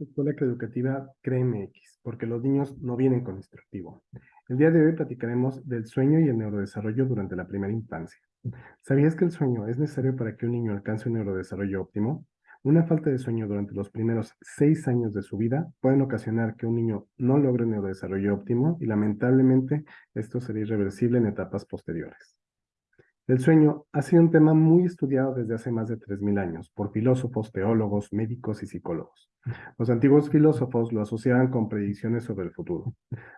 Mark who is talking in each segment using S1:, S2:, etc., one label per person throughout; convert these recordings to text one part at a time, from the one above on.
S1: Escuela Educativa CREMX, porque los niños no vienen con instructivo. El día de hoy platicaremos del sueño y el neurodesarrollo durante la primera infancia. ¿Sabías que el sueño es necesario para que un niño alcance un neurodesarrollo óptimo? Una falta de sueño durante los primeros seis años de su vida pueden ocasionar que un niño no logre un neurodesarrollo óptimo y lamentablemente esto sería irreversible en etapas posteriores. El sueño ha sido un tema muy estudiado desde hace más de 3.000 años por filósofos, teólogos, médicos y psicólogos. Los antiguos filósofos lo asociaban con predicciones sobre el futuro.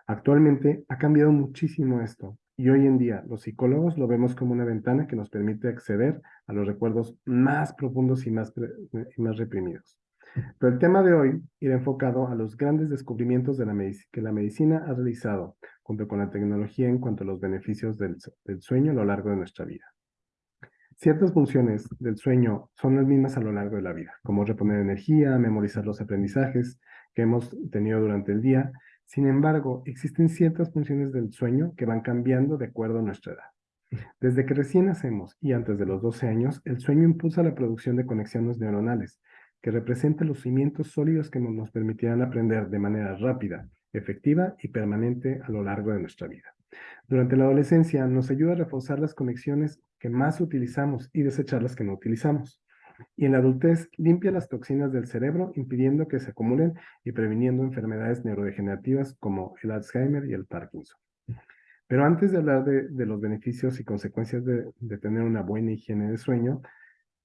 S1: Actualmente ha cambiado muchísimo esto y hoy en día los psicólogos lo vemos como una ventana que nos permite acceder a los recuerdos más profundos y más, reprimidos. Pero el tema de hoy irá enfocado a los grandes descubrimientos que la medicina ha realizado junto con la tecnología en cuanto a los beneficios del, del sueño a lo largo de nuestra vida. Ciertas funciones del sueño son las mismas a lo largo de la vida, como reponer energía, memorizar los aprendizajes que hemos tenido durante el día. Sin embargo, existen ciertas funciones del sueño que van cambiando de acuerdo a nuestra edad. Desde que recién nacemos y antes de los 12 años, el sueño impulsa la producción de conexiones neuronales, que representan los cimientos sólidos que nos permitirán aprender de manera rápida, efectiva y permanente a lo largo de nuestra vida. Durante la adolescencia nos ayuda a reforzar las conexiones que más utilizamos y desechar las que no utilizamos. Y en la adultez limpia las toxinas del cerebro impidiendo que se acumulen y previniendo enfermedades neurodegenerativas como el Alzheimer y el Parkinson. Pero antes de hablar de, los beneficios y consecuencias de tener una buena higiene de sueño,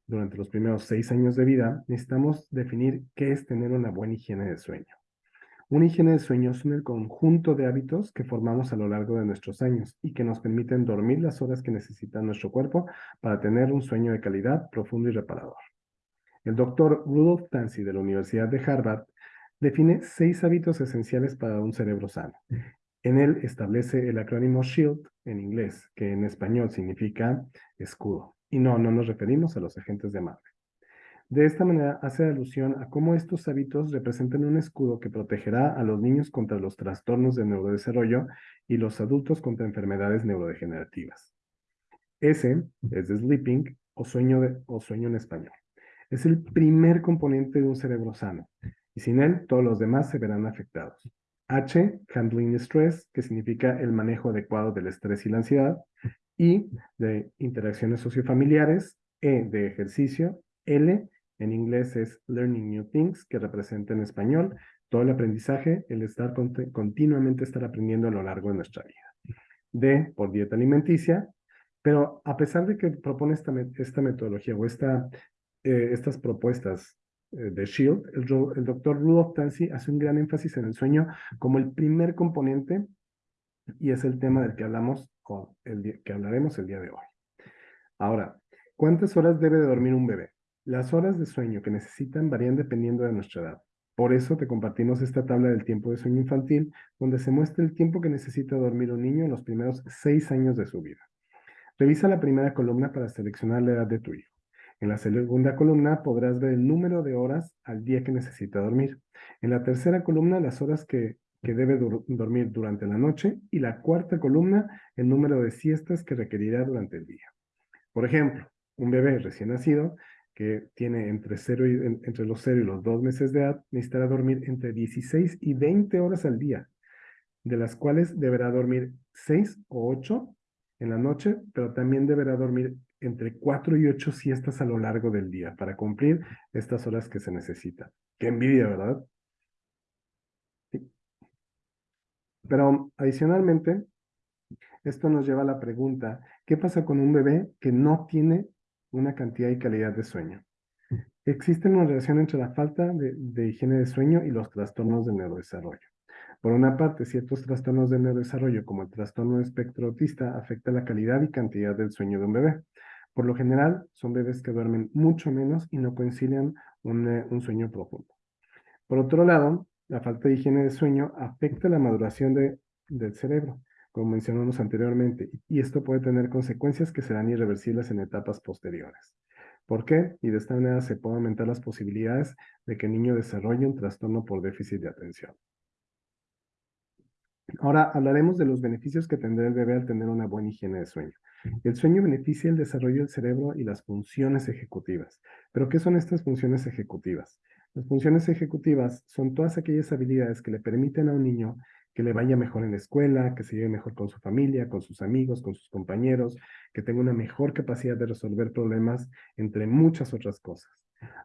S1: durante los primeros seis años de vida, necesitamos definir qué es tener una buena higiene de sueño. Una higiene de sueño es el conjunto de hábitos que formamos a lo largo de nuestros años y que nos permiten dormir las horas que necesita nuestro cuerpo para tener un sueño de calidad, profundo y reparador. El doctor Rudolf Tanzi de la Universidad de Harvard define seis hábitos esenciales para un cerebro sano. En él establece el acrónimo SHIELD en inglés, que en español significa escudo. Y no, no nos referimos a los agentes de Marvel. De esta manera hace alusión a cómo estos hábitos representan un escudo que protegerá a los niños contra los trastornos de neurodesarrollo y los adultos contra enfermedades neurodegenerativas. S es de sleeping o sueño, o sueño en español. Es el primer componente de un cerebro sano y sin él todos los demás se verán afectados. H, handling stress, que significa el manejo adecuado del estrés y la ansiedad. I, de interacciones sociofamiliares. E, de ejercicio. L, en inglés es Learning New Things, que representa en español todo el aprendizaje, el estar continuamente estar aprendiendo a lo largo de nuestra vida. D, por dieta alimenticia. Pero a pesar de que propone esta, esta metodología o esta, eh, estas propuestas eh, de SHIELD, el, doctor Rudolf Tansi hace un gran énfasis en el sueño como el primer componente y es el tema del que hablamos con el que hablaremos el día de hoy. Ahora, ¿cuántas horas debe de dormir un bebé? Las horas de sueño que necesitan varían dependiendo de nuestra edad. Por eso te compartimos esta tabla del tiempo de sueño infantil, donde se muestra el tiempo que necesita dormir un niño en los primeros seis años de su vida. Revisa la primera columna para seleccionar la edad de tu hijo. En la segunda columna podrás ver el número de horas al día que necesita dormir. En la tercera columna, las horas que, debe dormir durante la noche. Y la cuarta columna, el número de siestas que requerirá durante el día. Por ejemplo, un bebé recién nacido que tiene entre, entre los 0 y los 2 meses de edad necesitará dormir entre 16 y 20 horas al día, de las cuales deberá dormir 6 o 8 en la noche, pero también deberá dormir entre cuatro y ocho siestas a lo largo del día para cumplir estas horas que se necesitan. Qué envidia, ¿verdad? Pero adicionalmente, esto nos lleva a la pregunta, ¿qué pasa con un bebé que no tiene una cantidad y calidad de sueño? Existe una relación entre la falta de, higiene de sueño y los trastornos del neurodesarrollo. Por una parte, ciertos trastornos del neurodesarrollo, como el trastorno de espectro autista, afecta la calidad y cantidad del sueño de un bebé. Por lo general, son bebés que duermen mucho menos y no concilian un, eh, sueño profundo. Por otro lado, la falta de higiene de sueño afecta la maduración de, del cerebro, como mencionamos anteriormente, y esto puede tener consecuencias que serán irreversibles en etapas posteriores. ¿Por qué? Y de esta manera se pueden aumentar las posibilidades de que el niño desarrolle un trastorno por déficit de atención. Ahora hablaremos de los beneficios que tendrá el bebé al tener una buena higiene de sueño. El sueño beneficia el desarrollo del cerebro y las funciones ejecutivas. ¿Pero qué son estas funciones ejecutivas? Las funciones ejecutivas son todas aquellas habilidades que le permiten a un niño que le vaya mejor en la escuela, que se lleve mejor con su familia, con sus amigos, con sus compañeros, que tenga una mejor capacidad de resolver problemas, entre muchas otras cosas.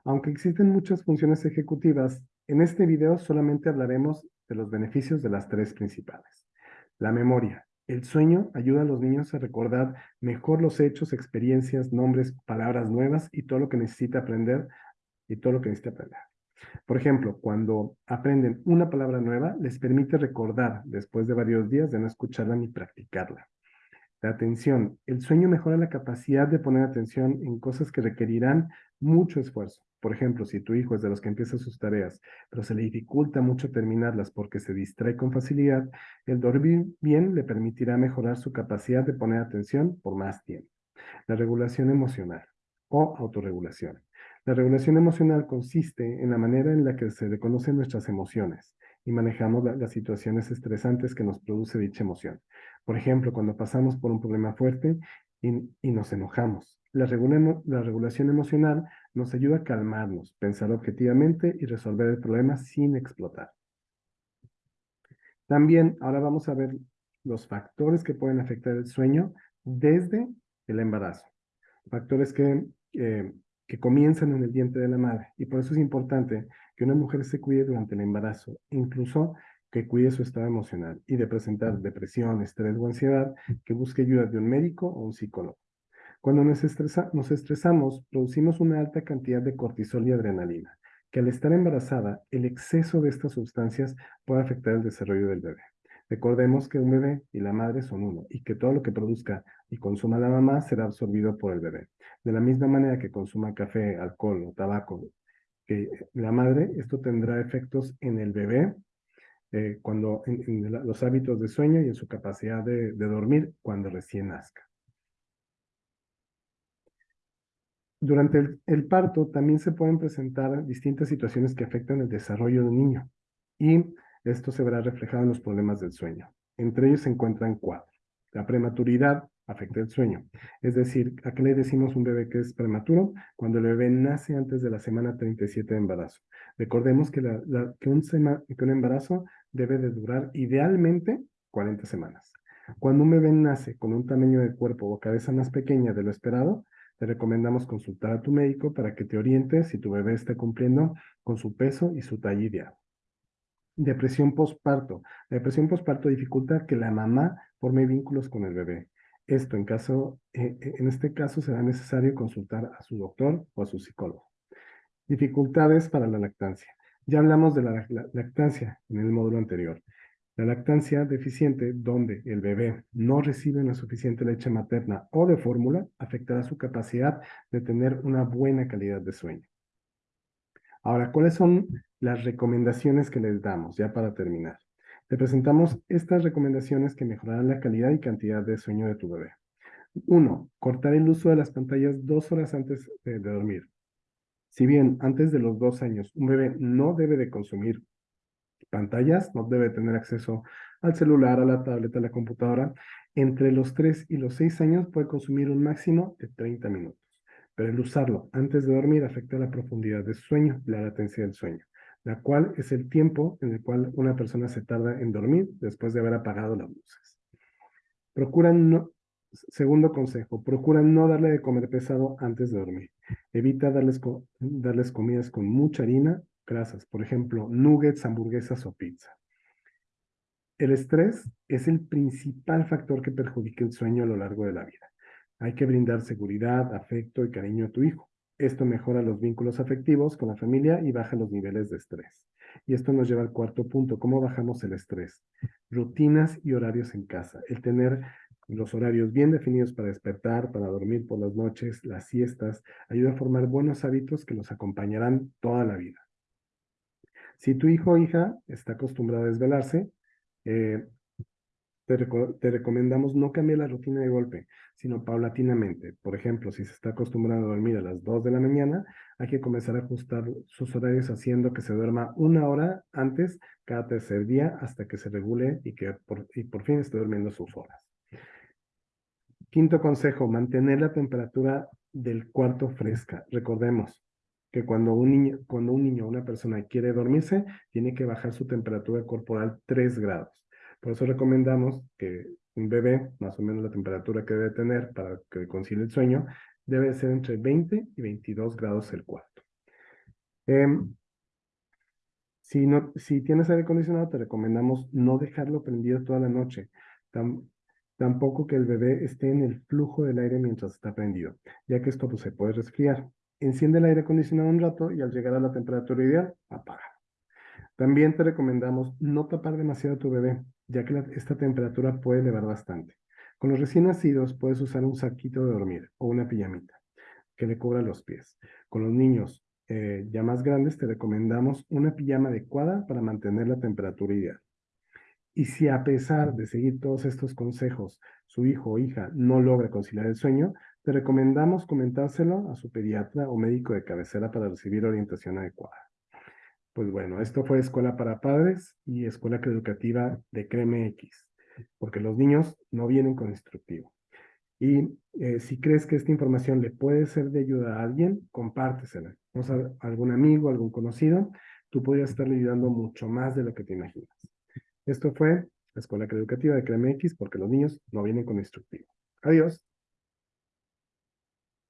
S1: Aunque existen muchas funciones ejecutivas, en este video solamente hablaremos de los beneficios de las tres principales. La memoria. El sueño ayuda a los niños a recordar mejor los hechos, experiencias, nombres, palabras nuevas y todo lo que necesita aprender y todo lo que necesita aprender. Por ejemplo, cuando aprenden una palabra nueva, les permite recordar después de varios días de no escucharla ni practicarla. La atención. El sueño mejora la capacidad de poner atención en cosas que requerirán mucho esfuerzo. Por ejemplo, si tu hijo es de los que empieza sus tareas, pero se le dificulta mucho terminarlas porque se distrae con facilidad, el dormir bien le permitirá mejorar su capacidad de poner atención por más tiempo. La regulación emocional o autorregulación. La regulación emocional consiste en la manera en la que se reconocen nuestras emociones y manejamos las situaciones estresantes que nos produce dicha emoción. Por ejemplo, cuando pasamos por un problema fuerte y, nos enojamos. La, la regulación emocional nos ayuda a calmarnos, pensar objetivamente y resolver el problema sin explotar. También ahora vamos a ver los factores que pueden afectar el sueño desde el embarazo. Factores que eh, que comienzan en el vientre de la madre. Y por eso es importante que una mujer se cuide durante el embarazo, incluso que cuide su estado emocional y de presentar depresión, estrés o ansiedad, que busque ayuda de un médico o un psicólogo. Cuando nos, nos estresamos, producimos una alta cantidad de cortisol y adrenalina, que al estar embarazada, el exceso de estas sustancias puede afectar el desarrollo del bebé. Recordemos que un bebé y la madre son uno y que todo lo que produzca y consuma la mamá será absorbido por el bebé. De la misma manera que consuma café, alcohol o tabaco que la madre, esto tendrá efectos en el bebé eh, cuando, en, los hábitos de sueño y en su capacidad de, dormir cuando recién nazca. Durante el, el, parto también se pueden presentar distintas situaciones que afectan el desarrollo del niño y esto se verá reflejado en los problemas del sueño. Entre ellos se encuentran cuatro. La prematuridad afecta el sueño. Es decir, ¿a qué le decimos un bebé que es prematuro? Cuando el bebé nace antes de la semana 37 de embarazo. Recordemos que, que, un, un embarazo debe de durar idealmente 40 semanas. Cuando un bebé nace con un tamaño de cuerpo o cabeza más pequeña de lo esperado, te recomendamos consultar a tu médico para que te oriente si tu bebé está cumpliendo con su peso y su talla ideal. Depresión postparto. La depresión postparto dificulta que la mamá forme vínculos con el bebé. Esto en, caso, eh, eh, en este caso será necesario consultar a su doctor o a su psicólogo. Dificultades para la lactancia. Ya hablamos de la, lactancia en el módulo anterior. La lactancia deficiente, donde el bebé no recibe una suficiente leche materna o de fórmula, afectará su capacidad de tener una buena calidad de sueño. Ahora, ¿cuáles son las recomendaciones que les damos, ya para terminar. Te presentamos estas recomendaciones que mejorarán la calidad y cantidad de sueño de tu bebé. Uno, cortar el uso de las pantallas dos horas antes de, dormir. Si bien antes de los dos años un bebé no debe de consumir pantallas, no debe tener acceso al celular, a la tableta, a la computadora, entre los tres y los seis años puede consumir un máximo de 30 minutos. Pero el usarlo antes de dormir afecta la profundidad de sueño, la latencia del sueño la cual es el tiempo en el cual una persona se tarda en dormir después de haber apagado las luces. Procura no, segundo consejo, procura no darle de comer pesado antes de dormir. Evita darles, darles comidas con mucha harina, grasas, por ejemplo, nuggets, hamburguesas o pizza. El estrés es el principal factor que perjudica el sueño a lo largo de la vida. Hay que brindar seguridad, afecto y cariño a tu hijo. Esto mejora los vínculos afectivos con la familia y baja los niveles de estrés. Y esto nos lleva al cuarto punto, ¿cómo bajamos el estrés? Rutinas y horarios en casa. El tener los horarios bien definidos para despertar, para dormir por las noches, las siestas, ayuda a formar buenos hábitos que nos acompañarán toda la vida. Si tu hijo o hija está acostumbrado a desvelarse, eh, Te, reco- te recomendamos no cambiar la rutina de golpe, sino paulatinamente. Por ejemplo, si se está acostumbrado a dormir a las 2 de la mañana, hay que comenzar a ajustar sus horarios haciendo que se duerma una hora antes cada tercer día hasta que se regule y que por fin esté durmiendo sus horas. Quinto consejo, mantener la temperatura del cuarto fresca. Recordemos que cuando un niño, cuando un niño o una persona quiere dormirse, tiene que bajar su temperatura corporal 3 grados. Por eso recomendamos que un bebé, más o menos la temperatura que debe tener para que concilie el sueño, debe ser entre 20 y 22 grados el cuarto. Em, si, no, si tienes aire acondicionado, te recomendamos no dejarlo prendido toda la noche. Tam- tampoco que el bebé esté en el flujo del aire mientras está prendido, ya que esto pues, se puede resfriar. Enciende el aire acondicionado un rato y al llegar a la temperatura ideal, apaga. También te recomendamos no tapar demasiado a tu bebé, ya que esta temperatura puede elevar bastante. Con los recién nacidos puedes usar un saquito de dormir o una pijamita que le cubra los pies. Con los niños eh, ya más grandes te recomendamos una pijama adecuada para mantener la temperatura ideal. Y si a pesar de seguir todos estos consejos, su hijo o hija no logra conciliar el sueño, te recomendamos comentárselo a su pediatra o médico de cabecera para recibir orientación adecuada. Pues bueno, esto fue Escuela para Padres y Escuela Educativa de Creme X, porque los niños no vienen con instructivo. Y eh, si crees que esta información le puede ser de ayuda a alguien, compártesela. O sea, algún amigo, algún conocido, tú podrías estarle ayudando mucho más de lo que te imaginas. Esto fue la Escuela Educativa de Creme X, porque los niños no vienen con instructivo. Adiós.